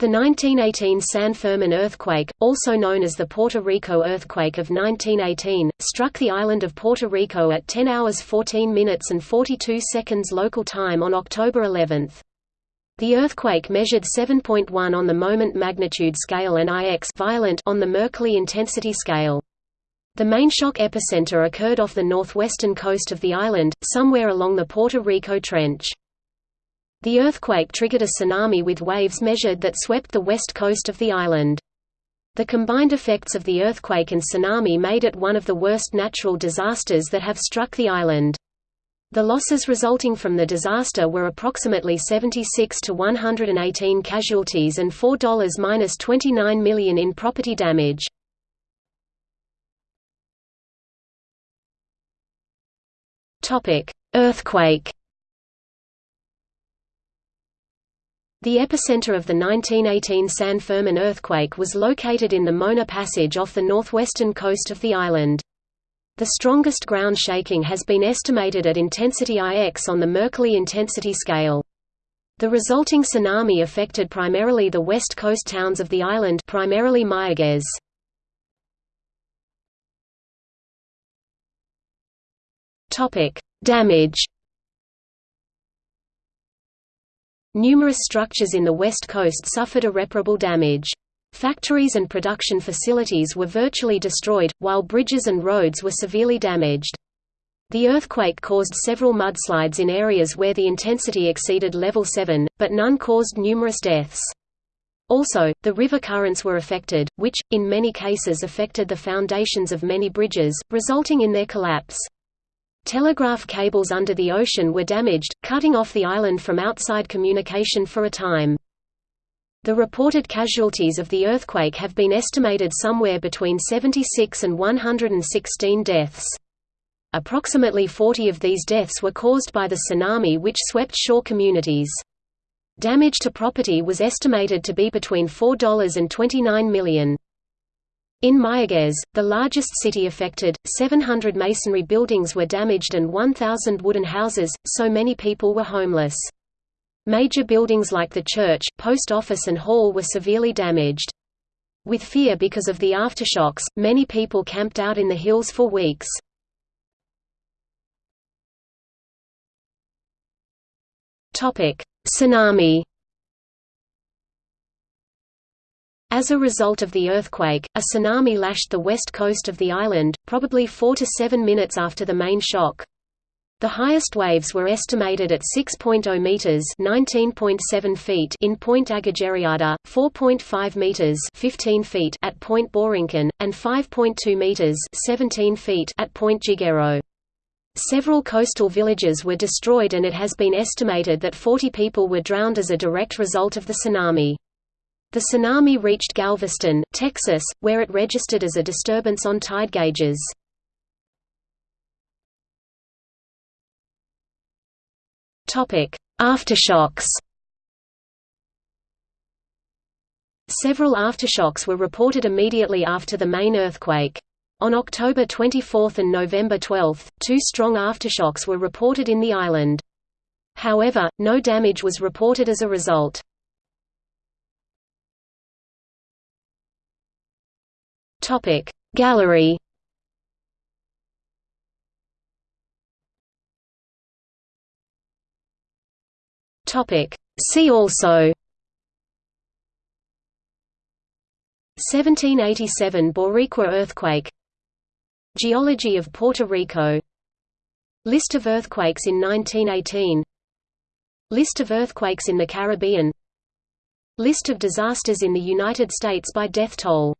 The 1918 San Fermin earthquake, also known as the Puerto Rico earthquake of 1918, struck the island of Puerto Rico at 10 hours 14 minutes and 42 seconds local time on October 11. The earthquake measured 7.1 on the moment magnitude scale and IX violent on the Mercalli intensity scale. The main shock epicenter occurred off the northwestern coast of the island, somewhere along the Puerto Rico Trench. The earthquake triggered a tsunami with waves measured that swept the west coast of the island. The combined effects of the earthquake and tsunami made it one of the worst natural disasters that have struck the island. The losses resulting from the disaster were approximately 76 to 118 casualties and $4-29 million in property damage. Earthquake The epicenter of the 1918 San Fermin earthquake was located in the Mona Passage off the northwestern coast of the island. The strongest ground shaking has been estimated at intensity IX on the Mercalli intensity scale. The resulting tsunami affected primarily the west coast towns of the island primarily Mayaguez. Damage Numerous structures in the west coast suffered irreparable damage. Factories and production facilities were virtually destroyed, while bridges and roads were severely damaged. The earthquake caused several mudslides in areas where the intensity exceeded level 7, but none caused numerous deaths. Also, the river currents were affected, which, in many cases affected the foundations of many bridges, resulting in their collapse. Telegraph cables under the ocean were damaged, cutting off the island from outside communication for a time. The reported casualties of the earthquake have been estimated somewhere between 76 and 116 deaths. Approximately 40 of these deaths were caused by the tsunami which swept shore communities. Damage to property was estimated to be between $4 and $29 million. In Mayaguez, the largest city affected, 700 masonry buildings were damaged and 1,000 wooden houses, so many people were homeless. Major buildings like the church, post office and hall were severely damaged. With fear because of the aftershocks, many people camped out in the hills for weeks. Tsunami As a result of the earthquake, a tsunami lashed the west coast of the island, probably 4 to 7 minutes after the main shock. The highest waves were estimated at 6.0 meters (19.7 feet) in Point Agujereada, 4.5 meters (15 feet) at Point Borinquen, and 5.2 meters (17 feet) at Point Jiguero. Several coastal villages were destroyed and it has been estimated that 40 people were drowned as a direct result of the tsunami. The tsunami reached Galveston, Texas, where it registered as a disturbance on tide gauges. Aftershocks Several aftershocks were reported immediately after the main earthquake. On October 24 and November 12, two strong aftershocks were reported in the island. However, no damage was reported as a result. Topic Gallery. Topic See also. 1787 Boricua earthquake. Geology of Puerto Rico. List of earthquakes in 1918 List of earthquakes in the Caribbean. List of disasters in the United States by death toll